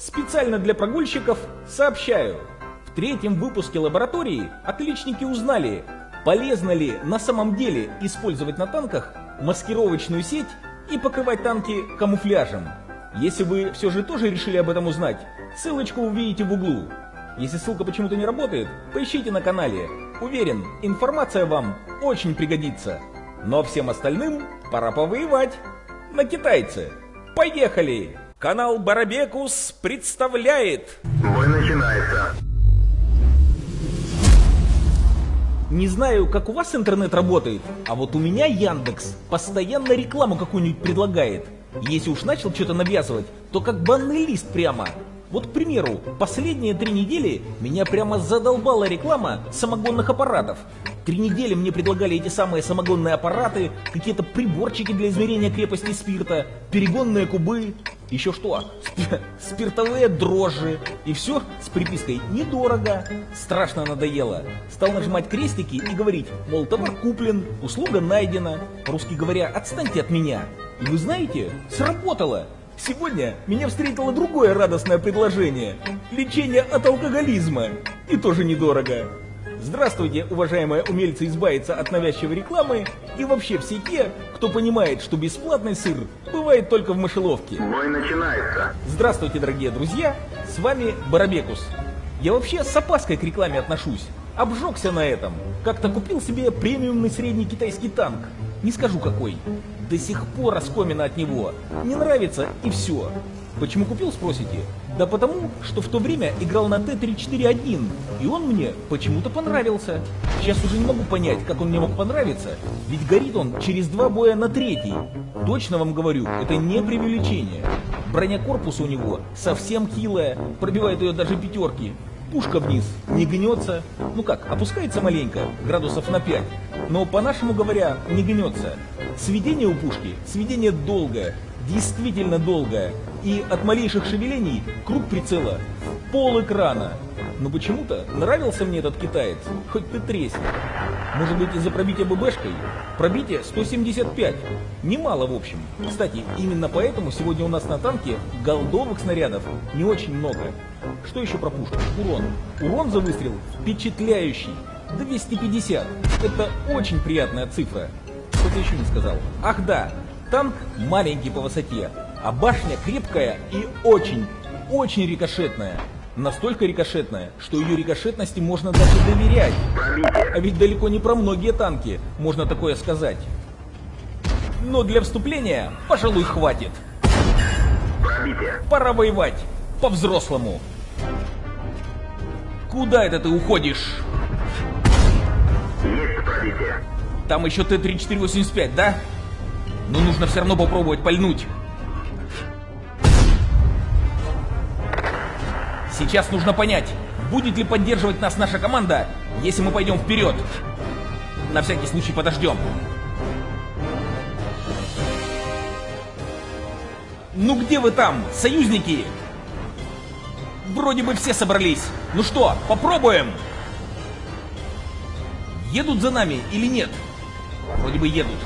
Специально для прогульщиков сообщаю. В третьем выпуске лаборатории отличники узнали, полезно ли на самом деле использовать на танках маскировочную сеть и покрывать танки камуфляжем. Если вы все же тоже решили об этом узнать, ссылочку увидите в углу. Если ссылка почему-то не работает, поищите на канале. Уверен, информация вам очень пригодится. Но всем остальным пора повоевать. На китайцы. Поехали! Канал Барабекус представляет... Бой начинается. Не знаю, как у вас интернет работает, а вот у меня Яндекс постоянно рекламу какую-нибудь предлагает. Если уж начал что-то навязывать, то как банный лист прямо. Вот, к примеру, последние три недели меня прямо задолбала реклама самогонных аппаратов. Три недели мне предлагали эти самые самогонные аппараты, какие-то приборчики для измерения крепости спирта, перегонные кубы, еще что, Спи- спиртовые дрожжи. И все с припиской «недорого». Страшно надоело. Стал нажимать крестики и говорить, мол, товар куплен, услуга найдена. Русский говоря, отстаньте от меня. И вы знаете, сработало. Сегодня меня встретило другое радостное предложение. Лечение от алкоголизма. И тоже недорого. Здравствуйте, уважаемые умельцы избавиться от навязчивой рекламы и вообще все те, кто понимает, что бесплатный сыр бывает только в мышеловке. Бой начинается. Здравствуйте, дорогие друзья, с вами Барабекус. Я вообще с опаской к рекламе отношусь. Обжегся на этом. Как-то купил себе премиумный средний китайский танк. Не скажу какой. До сих пор оскомина от него. Не нравится и все. Почему купил, спросите? Да потому, что в то время играл на Т-34-1, и он мне почему-то понравился. Сейчас уже не могу понять, как он мне мог понравиться, ведь горит он через два боя на третий. Точно вам говорю, это не преувеличение. Броня корпуса у него совсем хилая, пробивает ее даже пятерки. Пушка вниз не гнется, ну как, опускается маленько, градусов на 5, но по-нашему говоря, не гнется. Сведение у пушки, сведение долгое, действительно долгое, и от малейших шевелений круг прицела пол экрана. Но почему-то нравился мне этот китаец, хоть ты тресни. Может быть из-за пробития ББшкой? Пробитие 175. Немало в общем. Кстати, именно поэтому сегодня у нас на танке голдовых снарядов не очень много. Что еще про пушку? Урон. Урон за выстрел впечатляющий. 250. Это очень приятная цифра. Что-то еще не сказал. Ах да, танк маленький по высоте, а башня крепкая и очень, очень рикошетная. Настолько рикошетная, что ее рикошетности можно даже доверять. А ведь далеко не про многие танки можно такое сказать. Но для вступления, пожалуй, хватит. Пора воевать. По-взрослому. Куда это ты уходишь? Есть пробитие. Там еще Т-3485, да? Но нужно все равно попробовать пальнуть. Сейчас нужно понять, будет ли поддерживать нас наша команда, если мы пойдем вперед. На всякий случай подождем. Ну где вы там, союзники? Вроде бы все собрались. Ну что, попробуем? Едут за нами или нет? Вроде бы едут.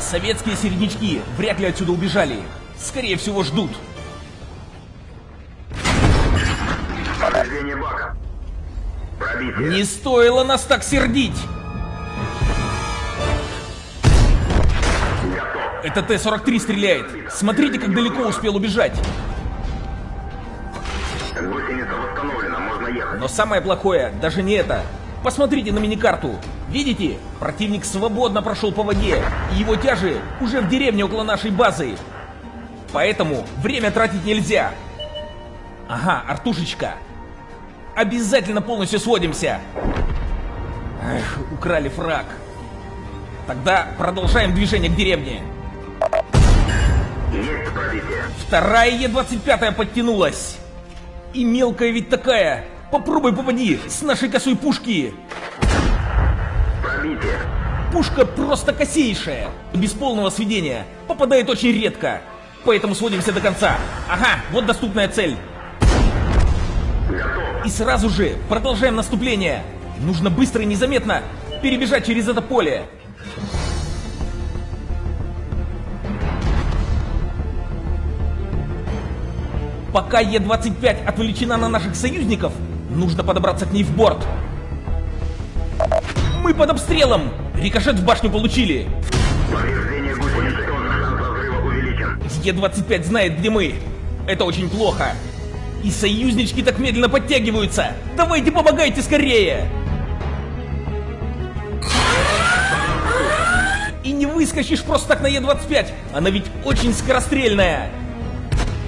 Советские середнячки вряд ли отсюда убежали. Скорее всего, ждут. Повреждение бака. Пробитие. Не стоило нас так сердить! Готов. Это Т-43 стреляет. Смотрите, как далеко успел убежать. Гусеница восстановлена, можно ехать. Но самое плохое даже не это. Посмотрите на миникарту. Видите? Противник свободно прошел по воде, и его тяжи уже в деревне около нашей базы. Поэтому время тратить нельзя. Ага, Артушечка. Обязательно полностью сводимся. Эх, украли фраг. Тогда продолжаем движение к деревне. Вторая Е-25 подтянулась. И мелкая ведь такая. Попробуй попади с нашей косой пушки. Пробитие. Пушка просто косейшая. Без полного сведения. Попадает очень редко. Поэтому сводимся до конца. Ага, вот доступная цель. И сразу же продолжаем наступление. Нужно быстро и незаметно перебежать через это поле. Пока Е-25 отвлечена на наших союзников, нужно подобраться к ней в борт. Мы под обстрелом! Рикошет в башню получили! Повреждение гусеницы. Шанс разрыва увеличен. Е-25 знает, где мы. Это очень плохо. И союзнички так медленно подтягиваются. Давайте помогайте скорее! И не выскочишь просто так на Е-25. Она ведь очень скорострельная.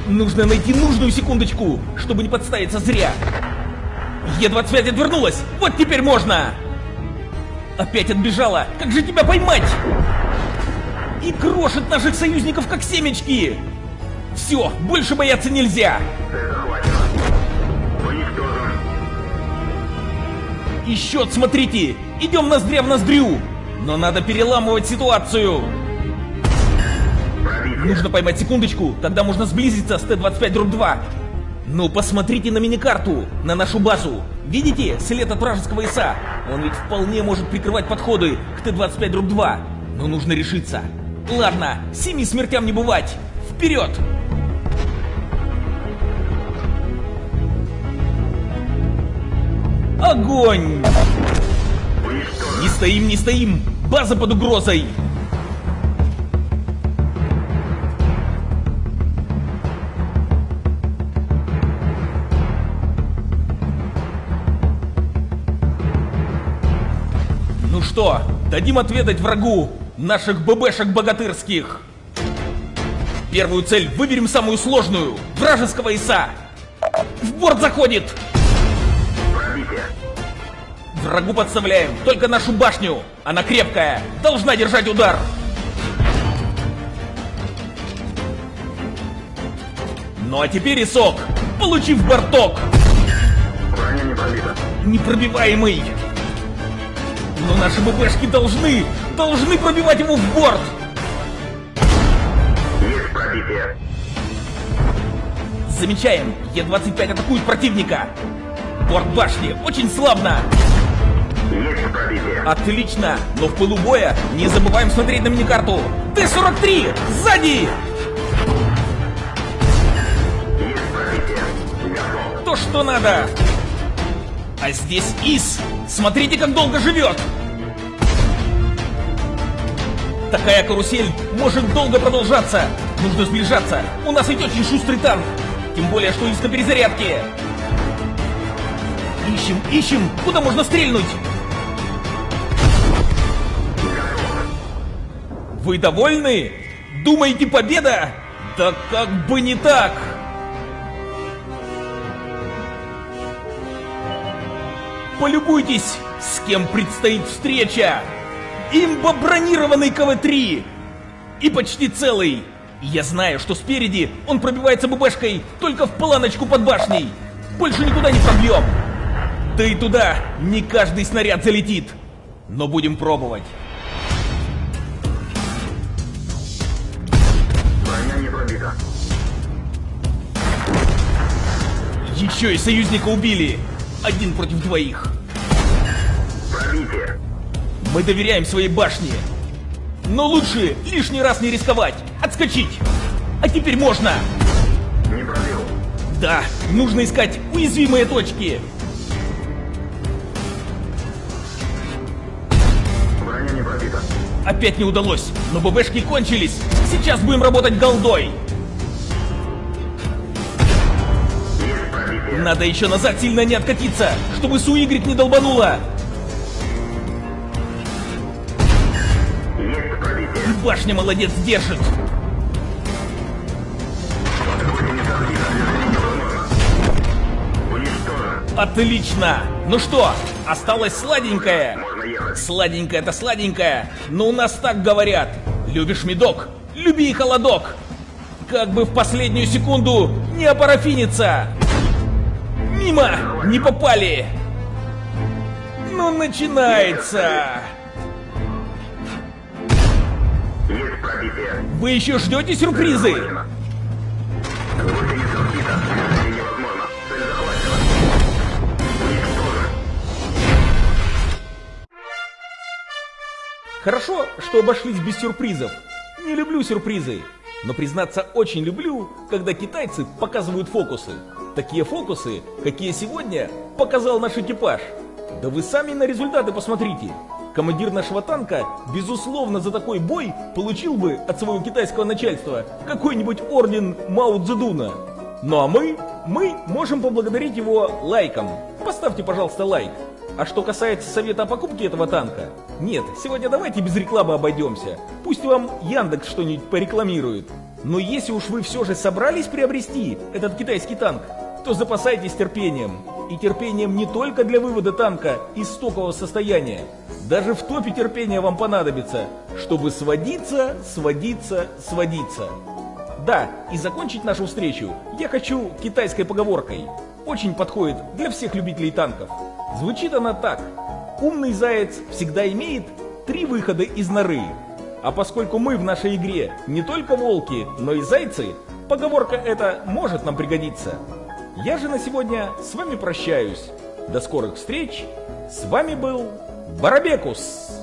Нужно найти нужную секундочку, чтобы не подставиться зря. Е-25 отвернулась. Вот теперь можно. Опять отбежала. Как же тебя поймать? И крошит наших союзников как семечки. Все, больше бояться нельзя. И счет, смотрите, идем ноздря в ноздрю. Но надо переламывать ситуацию. Нужно поймать секундочку, тогда можно сблизиться с Т-25 дробь 2. Ну, посмотрите на миникарту, на нашу базу. Видите след от вражеского ИСа? Он ведь вполне может прикрывать подходы к Т-25 дробь 2. Но нужно решиться. Ладно, семи смертям не бывать. Вперед! Огонь! Не стоим, не стоим! База под угрозой! Что, дадим отведать врагу наших ББшек богатырских. Первую цель выберем самую сложную, вражеского ИСа. В борт заходит! Врагу подставляем только нашу башню. Она крепкая, должна держать удар. Ну а теперь Исок, получив борток, Броня не пробита. непробиваемый. Но наши ББшки должны, должны пробивать его в борт. Есть пробитие. Замечаем, Е-25 атакует противника. Борт башни очень славно. Есть пробитие. Отлично, но в пылу боя не забываем смотреть на миникарту. Т-43, сзади! Есть пробитие. То, что надо. А здесь Ис. Смотрите, как долго живет. Такая карусель может долго продолжаться. Нужно сближаться. У нас ведь очень шустрый танк. Тем более, что Ис на перезарядке. Ищем, ищем. Куда можно стрельнуть? Вы довольны? Думаете, победа? Да как бы не так! Полюбуйтесь, с кем предстоит встреча! Имба бронированный КВ-3! И почти целый! Я знаю, что спереди он пробивается ББшкой только в планочку под башней! Больше никуда не пробьем! Да и туда не каждый снаряд залетит! Но будем пробовать! Броня не пробита. Еще и союзника убили! Один против двоих! Пробитие. Мы доверяем своей башне. Но лучше лишний раз не рисковать, отскочить. А теперь можно. Не пробил. Да, нужно искать уязвимые точки. Броня не пробита. Опять не удалось, но ББшки кончились. Сейчас будем работать голдой. Надо еще назад сильно не откатиться, чтобы Суигрик не долбанула. Башня молодец держит. Отлично. Ну что, осталось сладенькое. Сладенькое это сладенькое, но у нас так говорят. Любишь медок? Люби и холодок. Как бы в последнюю секунду не опарафиниться. Мимо! Не попали! Ну, начинается! Вы еще ждете сюрпризы? Хорошо, что обошлись без сюрпризов. Не люблю сюрпризы. Но признаться очень люблю, когда китайцы показывают фокусы. Такие фокусы, какие сегодня показал наш экипаж. Да вы сами на результаты посмотрите. Командир нашего танка, безусловно, за такой бой получил бы от своего китайского начальства какой-нибудь орден Мао Цзэдуна. Ну а мы, мы можем поблагодарить его лайком. Поставьте, пожалуйста, лайк. А что касается совета о покупке этого танка, нет, сегодня давайте без рекламы обойдемся. Пусть вам Яндекс что-нибудь порекламирует. Но если уж вы все же собрались приобрести этот китайский танк, то запасайтесь терпением. И терпением не только для вывода танка из стокового состояния. Даже в топе терпения вам понадобится, чтобы сводиться, сводиться, сводиться. Да, и закончить нашу встречу я хочу китайской поговоркой. Очень подходит для всех любителей танков. Звучит она так. Умный заяц всегда имеет три выхода из норы. А поскольку мы в нашей игре не только волки, но и зайцы, поговорка эта может нам пригодиться. Я же на сегодня с вами прощаюсь. До скорых встреч. С вами был Барабекус.